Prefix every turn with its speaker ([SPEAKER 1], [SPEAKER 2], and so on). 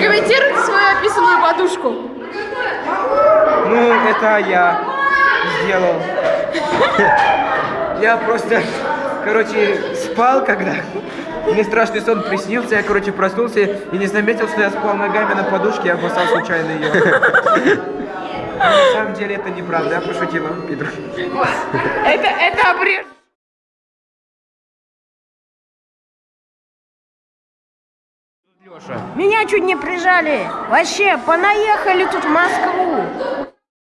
[SPEAKER 1] Прокомментируйте свою описанную подушку.
[SPEAKER 2] Ну, это я сделал. Я просто, короче, спал, когда мне страшный сон приснился, я, короче, проснулся и не заметил, что я спал ногами на подушке, я обоссал случайно ее. На самом деле это неправда, я пошутила, Пидор.
[SPEAKER 1] Это, это обрежь.
[SPEAKER 3] Меня чуть не прижали. Вообще, понаехали тут в Москву.